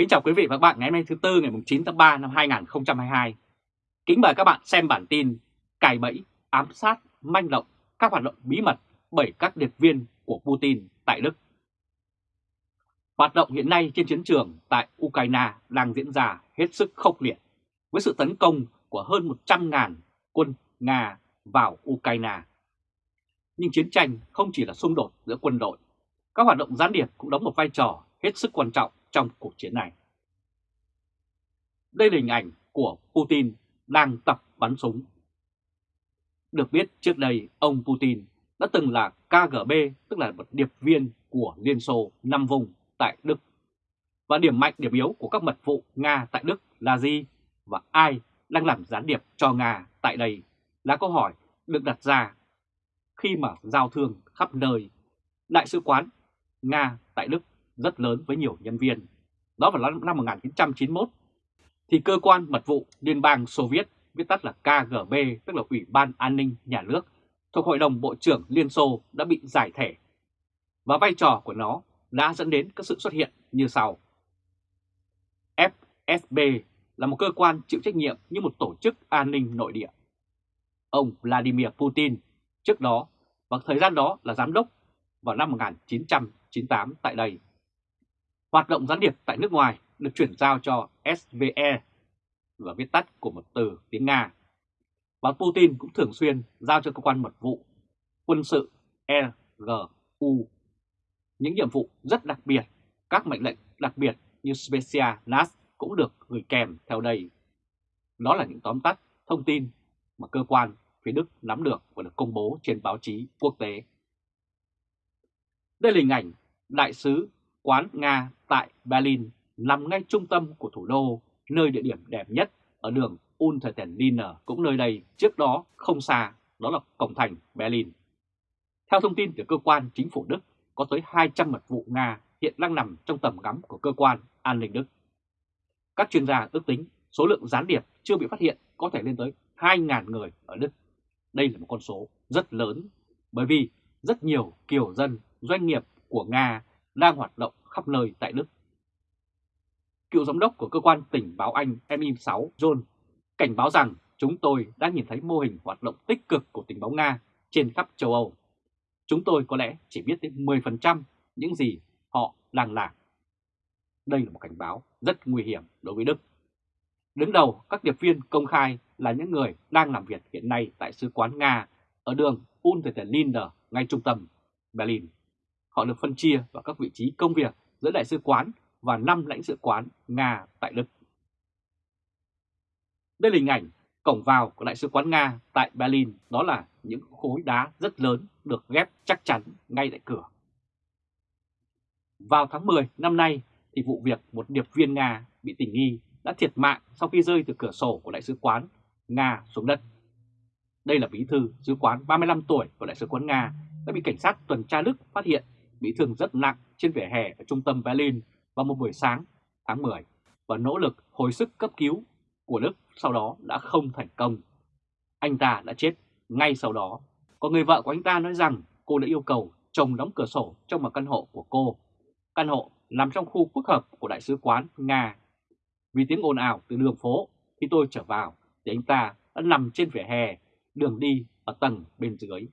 Kính chào quý vị và các bạn ngày hôm nay thứ Tư ngày 9 tháng 3 năm 2022. Kính mời các bạn xem bản tin Cài bẫy, ám sát, manh động, các hoạt động bí mật bởi các điệp viên của Putin tại Đức. Hoạt động hiện nay trên chiến trường tại Ukraine đang diễn ra hết sức khốc liệt với sự tấn công của hơn 100.000 quân Nga vào Ukraine. Nhưng chiến tranh không chỉ là xung đột giữa quân đội, các hoạt động gián điệp cũng đóng một vai trò hết sức quan trọng trong cuộc chiến này. Đây là hình ảnh của Putin đang tập bắn súng. Được biết, trước đây, ông Putin đã từng là KGB tức là một điệp viên của Liên Xô năm vùng tại Đức. Và điểm mạnh, điểm yếu của các mật vụ Nga tại Đức là gì? Và ai đang làm gián điệp cho Nga tại đây là câu hỏi được đặt ra khi mà giao thương khắp nơi. Đại sứ quán Nga tại Đức rất lớn với nhiều nhân viên. Đó vào năm 1991 thì cơ quan mật vụ Liên bang Xô Viết, viết tắt là KGB, tức là Ủy ban An ninh Nhà nước, thuộc Hội đồng Bộ trưởng Liên Xô đã bị giải thể. Và vai trò của nó đã dẫn đến các sự xuất hiện như sau. FSB là một cơ quan chịu trách nhiệm như một tổ chức an ninh nội địa. Ông Vladimir Putin trước đó và thời gian đó là giám đốc vào năm 1998 tại đây. Hoạt động gián điệp tại nước ngoài được chuyển giao cho SVE và viết tắt của một từ tiếng Nga. Và Putin cũng thường xuyên giao cho cơ quan mật vụ quân sự EGU những nhiệm vụ rất đặc biệt, các mệnh lệnh đặc biệt như Specia NAS cũng được gửi kèm theo đây. Đó là những tóm tắt thông tin mà cơ quan phía Đức nắm được và được công bố trên báo chí quốc tế. Đây là hình ảnh đại sứ quán Nga tại Berlin nằm ngay trung tâm của thủ đô, nơi địa điểm đẹp nhất ở đường Untertendiner cũng nơi đây trước đó không xa, đó là cổng thành Berlin. Theo thông tin từ cơ quan chính phủ Đức, có tới 200 mật vụ Nga hiện đang nằm trong tầm ngắm của cơ quan an ninh Đức. Các chuyên gia ước tính số lượng gián điệp chưa bị phát hiện có thể lên tới 2.000 người ở Đức. Đây là một con số rất lớn bởi vì rất nhiều kiều dân, doanh nghiệp của Nga đang hoạt động khắp nơi tại Đức. Cựu giám đốc của cơ quan tình báo Anh MI6 John, cảnh báo rằng chúng tôi đã nhìn thấy mô hình hoạt động tích cực của tình báo Nga trên khắp châu Âu. Chúng tôi có lẽ chỉ biết đến 10% những gì họ đang làm. Đây là một cảnh báo rất nguy hiểm đối với Đức. Đứng đầu các điệp viên công khai là những người đang làm việc hiện nay tại Sứ quán Nga ở đường Unterlinder, ngay trung tâm Berlin. Họ được phân chia vào các vị trí công việc giữa đại sứ quán và 5 lãnh sự quán Nga tại Đức. Đây là hình ảnh cổng vào của đại sứ quán Nga tại Berlin, đó là những khối đá rất lớn được ghép chắc chắn ngay tại cửa. Vào tháng 10 năm nay thì vụ việc một điệp viên Nga bị tình nghi đã thiệt mạng sau khi rơi từ cửa sổ của đại sứ quán Nga xuống đất. Đây là bí thư sứ quán 35 tuổi của đại sứ quán Nga đã bị cảnh sát tuần tra Đức phát hiện bị thương rất nặng trên vỉa hè ở trung tâm Berlin vào một buổi sáng tháng 10 và nỗ lực hồi sức cấp cứu của Đức sau đó đã không thành công. Anh ta đã chết ngay sau đó. Còn người vợ của anh ta nói rằng cô đã yêu cầu chồng đóng cửa sổ trong một căn hộ của cô. Căn hộ nằm trong khu phức hợp của Đại sứ quán Nga. Vì tiếng ồn ào từ đường phố, khi tôi trở vào thì anh ta đã nằm trên vỉa hè, đường đi ở tầng bên dưới.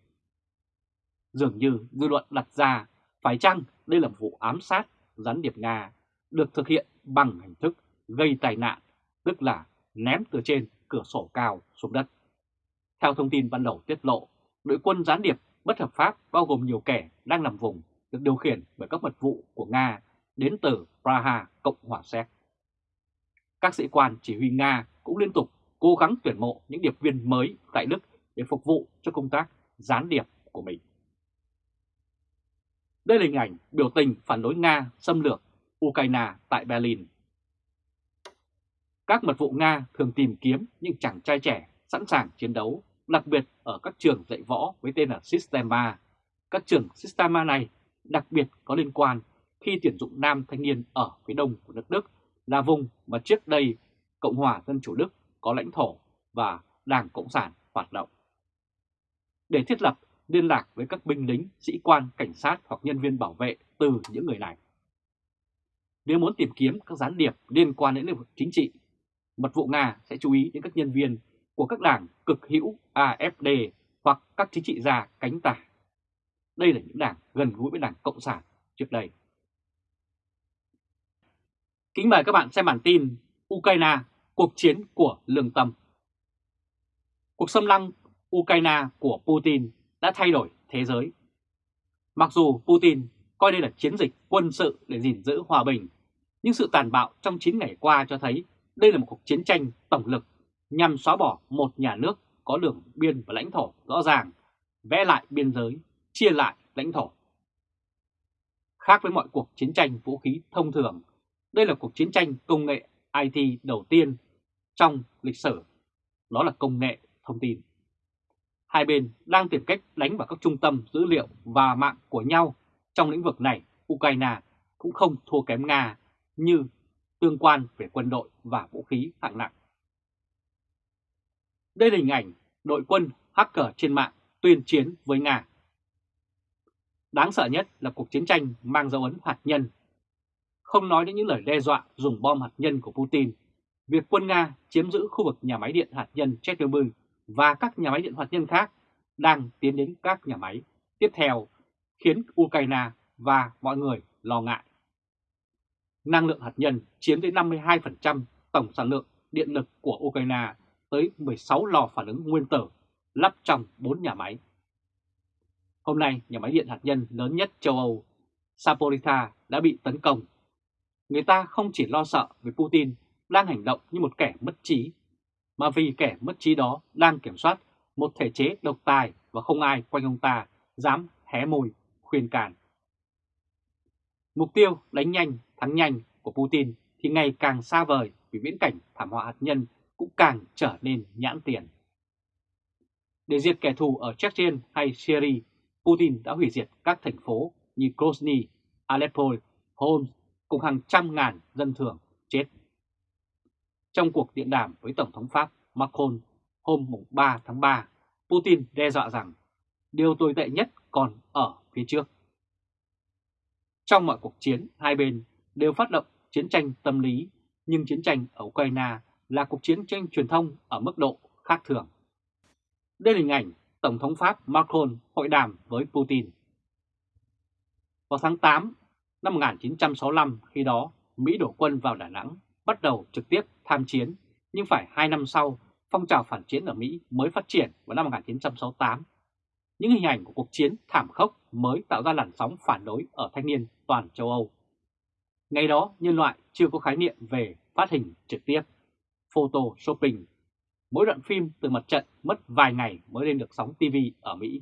Dường như dư luận đặt ra phải chăng đây là một vụ ám sát gián điệp Nga được thực hiện bằng hình thức gây tai nạn, tức là ném từ trên cửa sổ cao xuống đất. Theo thông tin ban đầu tiết lộ, đội quân gián điệp bất hợp pháp bao gồm nhiều kẻ đang làm vùng được điều khiển bởi các mật vụ của Nga đến từ Praha, Cộng hòa Séc. Các sĩ quan chỉ huy Nga cũng liên tục cố gắng tuyển mộ những điệp viên mới tại Đức để phục vụ cho công tác gián điệp của mình. Đây là hình ảnh biểu tình phản đối Nga xâm lược Ukraine tại Berlin. Các mật vụ Nga thường tìm kiếm những chàng trai trẻ sẵn sàng chiến đấu, đặc biệt ở các trường dạy võ với tên là Sistema. Các trường Sistema này đặc biệt có liên quan khi tuyển dụng nam thanh niên ở phía đông của nước Đức là vùng mà trước đây Cộng hòa Dân Chủ Đức có lãnh thổ và Đảng Cộng sản hoạt động. Để thiết lập liên lạc với các binh lính, sĩ quan, cảnh sát hoặc nhân viên bảo vệ từ những người này. nếu muốn tìm kiếm các gián điệp liên quan đến lĩnh vực chính trị, mật vụ Nga sẽ chú ý đến các nhân viên của các đảng cực hữu AFD hoặc các chính trị gia cánh tả. Đây là những đảng gần gũi với đảng Cộng sản trước đây. Kính mời các bạn xem bản tin Ukraine, cuộc chiến của lương tâm. Cuộc xâm lăng Ukraine của Putin đã thay đổi thế giới. Mặc dù Putin coi đây là chiến dịch quân sự để gìn giữ hòa bình, nhưng sự tàn bạo trong 9 ngày qua cho thấy đây là một cuộc chiến tranh tổng lực nhằm xóa bỏ một nhà nước có đường biên và lãnh thổ rõ ràng, vẽ lại biên giới, chia lại lãnh thổ. Khác với mọi cuộc chiến tranh vũ khí thông thường, đây là cuộc chiến tranh công nghệ IT đầu tiên trong lịch sử, đó là công nghệ thông tin. Hai bên đang tìm cách đánh vào các trung tâm dữ liệu và mạng của nhau trong lĩnh vực này. Ukraine cũng không thua kém Nga như tương quan về quân đội và vũ khí hạng nặng. Đây là hình ảnh đội quân hacker trên mạng tuyên chiến với Nga. Đáng sợ nhất là cuộc chiến tranh mang dấu ấn hạt nhân. Không nói đến những lời đe dọa dùng bom hạt nhân của Putin, việc quân Nga chiếm giữ khu vực nhà máy điện hạt nhân Chernobyl và các nhà máy điện hạt nhân khác đang tiến đến các nhà máy tiếp theo khiến Ukraine và mọi người lo ngại. Năng lượng hạt nhân chiếm tới 52% tổng sản lượng điện lực của Ukraine tới 16 lò phản ứng nguyên tử lắp trong 4 nhà máy. Hôm nay, nhà máy điện hạt nhân lớn nhất châu Âu, Saporita đã bị tấn công. Người ta không chỉ lo sợ vì Putin đang hành động như một kẻ mất trí, mà vì kẻ mất trí đó đang kiểm soát một thể chế độc tài và không ai quanh ông ta dám hé môi khuyên cản. Mục tiêu đánh nhanh, thắng nhanh của Putin thì ngày càng xa vời vì viễn cảnh thảm họa hạt nhân cũng càng trở nên nhãn tiền. Để diệt kẻ thù ở Chechen hay Syria, Putin đã hủy diệt các thành phố như Grozny, Aleppo, Homs cùng hàng trăm ngàn dân thường. Trong cuộc điện đàm với Tổng thống Pháp Macron hôm 3 tháng 3, Putin đe dọa rằng điều tồi tệ nhất còn ở phía trước. Trong mọi cuộc chiến, hai bên đều phát động chiến tranh tâm lý, nhưng chiến tranh ở Ukraine là cuộc chiến tranh truyền thông ở mức độ khác thường. Đây là hình ảnh Tổng thống Pháp Macron hội đàm với Putin. Vào tháng 8 năm 1965, khi đó Mỹ đổ quân vào Đà Nẵng, bắt đầu trực tiếp tham chiến, nhưng phải 2 năm sau, phong trào phản chiến ở Mỹ mới phát triển vào năm 1968. Những hình ảnh của cuộc chiến thảm khốc mới tạo ra làn sóng phản đối ở thanh niên toàn châu Âu. Ngày đó, nhân loại chưa có khái niệm về phát hình trực tiếp, photo shopping. Mỗi đoạn phim từ mặt trận mất vài ngày mới lên được sóng TV ở Mỹ.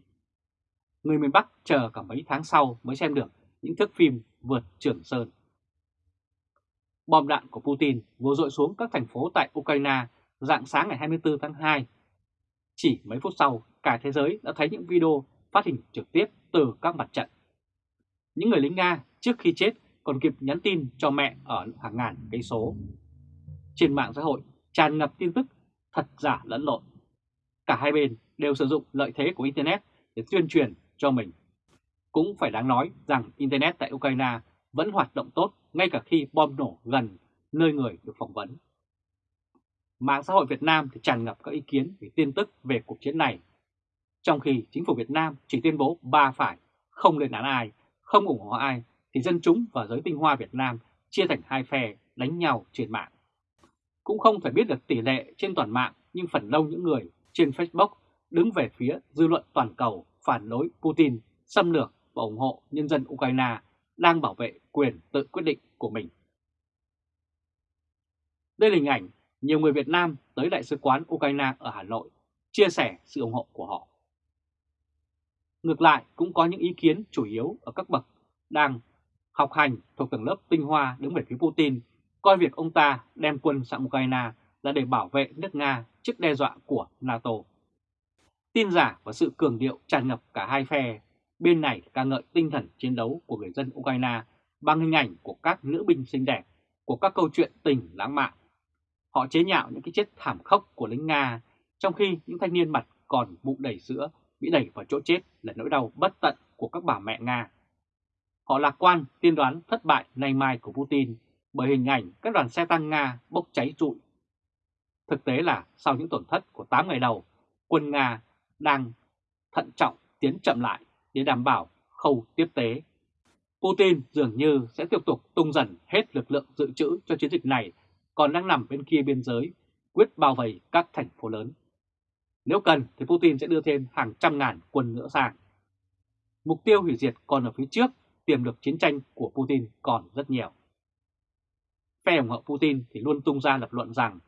Người miền Bắc chờ cả mấy tháng sau mới xem được những thước phim vượt Trường Sơn. Bom đạn của Putin vừa dội xuống các thành phố tại Ukraine dạng sáng ngày 24 tháng 2. Chỉ mấy phút sau, cả thế giới đã thấy những video phát hình trực tiếp từ các mặt trận. Những người lính Nga trước khi chết còn kịp nhắn tin cho mẹ ở hàng ngàn cây số. Trên mạng xã hội tràn ngập tin tức thật giả lẫn lộn. Cả hai bên đều sử dụng lợi thế của Internet để tuyên truyền cho mình. Cũng phải đáng nói rằng Internet tại Ukraine vẫn hoạt động tốt ngay cả khi bom nổ gần nơi người được phỏng vấn. Mạng xã hội Việt Nam thì tràn ngập các ý kiến về tin tức về cuộc chiến này. Trong khi chính phủ Việt Nam chỉ tuyên bố ba phải, không lên án ai, không ủng hộ ai, thì dân chúng và giới tinh hoa Việt Nam chia thành hai phe đánh nhau trên mạng. Cũng không phải biết được tỷ lệ trên toàn mạng, nhưng phần đông những người trên Facebook đứng về phía dư luận toàn cầu phản đối Putin, xâm lược và ủng hộ nhân dân Ukraine đang bảo vệ quyền tự quyết định của mình. Đây là hình ảnh nhiều người Việt Nam tới Đại sứ quán Ukraine ở Hà Nội chia sẻ sự ủng hộ của họ. Ngược lại cũng có những ý kiến chủ yếu ở các bậc đang học hành thuộc tầng lớp tinh hoa đứng về phía Putin, coi việc ông ta đem quân sang Ukraine là để bảo vệ nước Nga trước đe dọa của NATO. Tin giả và sự cường điệu tràn ngập cả hai phe, bên này ca ngợi tinh thần chiến đấu của người dân Ukraine bằng hình ảnh của các nữ binh xinh đẹp, của các câu chuyện tình lãng mạn. Họ chế nhạo những cái chết thảm khốc của lính Nga, trong khi những thanh niên mặt còn bụng đầy sữa bị đẩy vào chỗ chết là nỗi đau bất tận của các bà mẹ Nga. Họ lạc quan tiên đoán thất bại nay mai của Putin bởi hình ảnh các đoàn xe tăng Nga bốc cháy trụi. Thực tế là sau những tổn thất của 8 ngày đầu, quân Nga đang thận trọng tiến chậm lại để đảm bảo khâu tiếp tế. Putin dường như sẽ tiếp tục tung dần hết lực lượng dự trữ cho chiến dịch này còn đang nằm bên kia biên giới, quyết bao vây các thành phố lớn. Nếu cần thì Putin sẽ đưa thêm hàng trăm ngàn quân nữa sang. Mục tiêu hủy diệt còn ở phía trước, tiềm lực chiến tranh của Putin còn rất nhiều. Phe ủng hộ Putin thì luôn tung ra lập luận rằng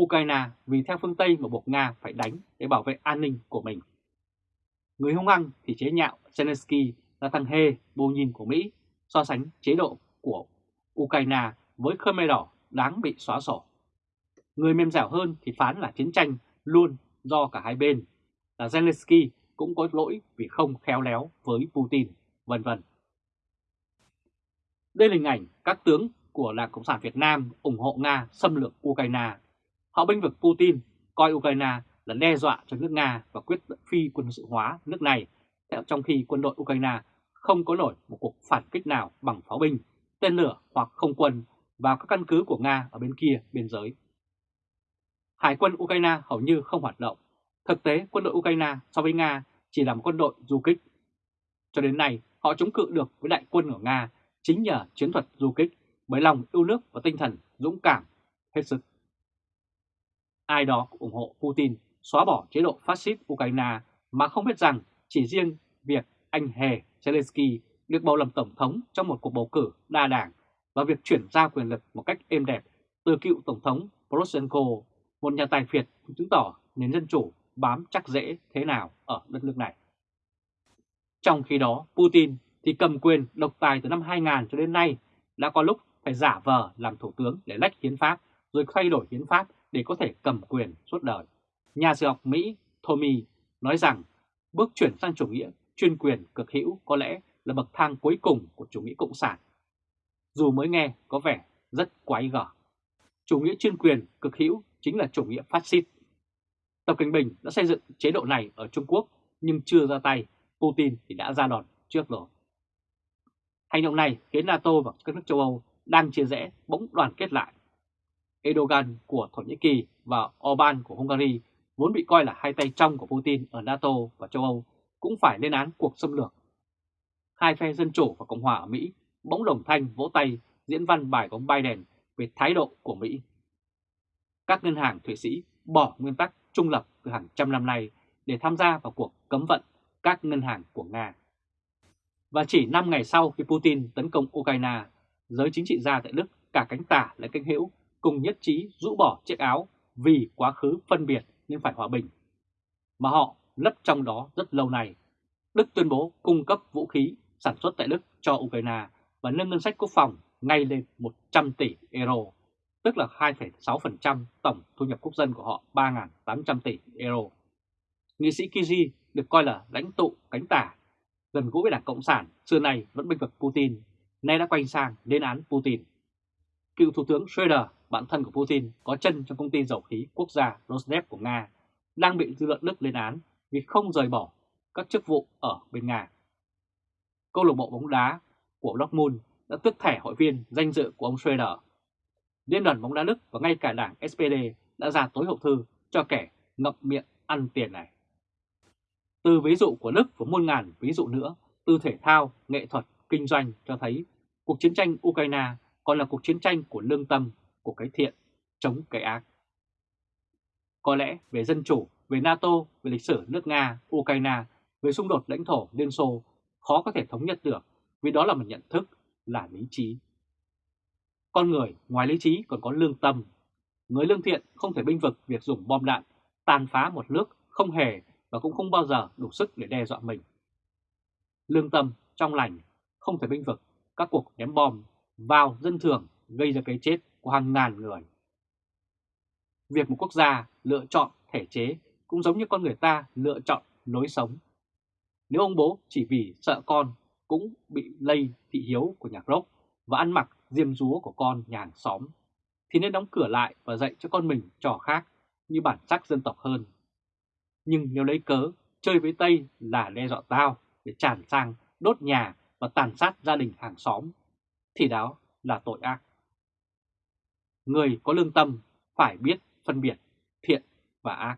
Ukraine vì theo phương Tây mà buộc Nga phải đánh để bảo vệ an ninh của mình. Người hung hăng thì chế nhạo Zelensky là thằng hề bồ nhìn của Mỹ so sánh chế độ của Ukraine với Khmer Đỏ đáng bị xóa sổ. Người mềm dẻo hơn thì phán là chiến tranh luôn do cả hai bên, là Zelensky cũng có lỗi vì không khéo léo với Putin, vân vân. Đây là hình ảnh các tướng của Đảng Cộng sản Việt Nam ủng hộ Nga xâm lược Ukraine. Họ binh vực Putin coi Ukraine là đe dọa cho nước Nga và quyết phi quân sự hóa nước này, trong khi quân đội Ukraine không có nổi một cuộc phản kích nào bằng pháo binh, tên lửa hoặc không quân vào các căn cứ của Nga ở bên kia biên giới. Hải quân Ukraine hầu như không hoạt động. Thực tế, quân đội Ukraine so với Nga chỉ là một quân đội du kích. Cho đến nay, họ chống cự được với đại quân của Nga chính nhờ chiến thuật du kích bởi lòng yêu nước và tinh thần dũng cảm hết sức. Ai đó ủng hộ Putin xóa bỏ chế độ phát xít Ukraine mà không biết rằng chỉ riêng việc anh Hề Zelensky được bầu làm tổng thống trong một cuộc bầu cử đa đảng và việc chuyển giao quyền lực một cách êm đẹp từ cựu Tổng thống Poroshenko, một nhà tài phiệt chứng tỏ nền dân chủ bám chắc dễ thế nào ở đất nước này. Trong khi đó, Putin thì cầm quyền độc tài từ năm 2000 cho đến nay đã có lúc phải giả vờ làm thủ tướng để lách hiến pháp rồi thay đổi hiến pháp để có thể cầm quyền suốt đời. Nhà sử học Mỹ Tommy nói rằng bước chuyển sang chủ nghĩa chuyên quyền cực hữu có lẽ là bậc thang cuối cùng của chủ nghĩa cộng sản dù mới nghe có vẻ rất quái gở. Chủ nghĩa chuyên quyền cực hữu chính là chủ nghĩa phát xít. Tập Cận Bình đã xây dựng chế độ này ở Trung Quốc nhưng chưa ra tay, Putin thì đã ra đòn trước rồi. Hành động này khiến NATO và các nước châu Âu đang chia rẽ bỗng đoàn kết lại. Erdogan của Thổ Nhĩ Kỳ và Orbán của Hungary vốn bị coi là hai tay trong của Putin ở NATO và châu Âu cũng phải lên án cuộc xâm lược. Hai phe Dân Chủ và Cộng hòa ở Mỹ bỗng đồng thanh vỗ tay diễn văn bài của ông Biden về thái độ của Mỹ. Các ngân hàng Thụy Sĩ bỏ nguyên tắc trung lập từ hàng trăm năm nay để tham gia vào cuộc cấm vận các ngân hàng của Nga. Và chỉ 5 ngày sau khi Putin tấn công Ukraine, giới chính trị gia tại Đức cả cánh tả lẫn cánh hữu cùng nhất trí rũ bỏ chiếc áo vì quá khứ phân biệt nên phải hòa bình. Mà họ lấp trong đó rất lâu nay. Đức tuyên bố cung cấp vũ khí sản xuất tại Đức cho Ukraine và nâng ngân sách quốc phòng ngay lên 100 tỷ euro, tức là 2,6% tổng thu nhập quốc dân của họ 3.800 tỷ euro. Nghị sĩ Kiji được coi là lãnh tụ cánh tả, gần gũi với Đảng Cộng sản, xưa nay vẫn bênh vực Putin, nay đã quay sang lên án Putin. Cựu Thủ tướng Schroeder, bạn thân của Putin, có chân trong công ty dầu khí quốc gia Rosneft của Nga, đang bị dư luận Đức lên án vì không rời bỏ các chức vụ ở bên Nga. Câu lạc bộ bóng đá của Dortmund đã tước thẻ hội viên danh dự của ông Schroeder. Liên đoàn bóng đá Đức và ngay cả đảng SPD đã ra tối hậu thư cho kẻ ngậm miệng ăn tiền này. Từ ví dụ của Đức và muôn ngàn ví dụ nữa, từ thể thao, nghệ thuật, kinh doanh cho thấy cuộc chiến tranh Ukraine còn là cuộc chiến tranh của lương tâm, của cái thiện, chống cái ác. Có lẽ về dân chủ, về NATO, về lịch sử nước Nga, Ukraine, về xung đột lãnh thổ Liên Xô khó có thể thống nhất được vì đó là một nhận thức, là lý trí. Con người ngoài lý trí còn có lương tâm. Người lương thiện không thể binh vực việc dùng bom đạn, tàn phá một nước không hề và cũng không bao giờ đủ sức để đe dọa mình. Lương tâm, trong lành, không thể binh vực các cuộc ném bom vào dân thường gây ra cái chết của hàng ngàn người. Việc một quốc gia lựa chọn thể chế cũng giống như con người ta lựa chọn lối sống. Nếu ông bố chỉ vì sợ con cũng bị lây thị hiếu của nhà gốc và ăn mặc diêm rúa của con nhà hàng xóm, thì nên đóng cửa lại và dạy cho con mình trò khác như bản sắc dân tộc hơn. Nhưng nếu lấy cớ chơi với Tây là đe dọa tao để tràn sang đốt nhà và tàn sát gia đình hàng xóm, thì đó là tội ác. Người có lương tâm phải biết phân biệt thiện và ác.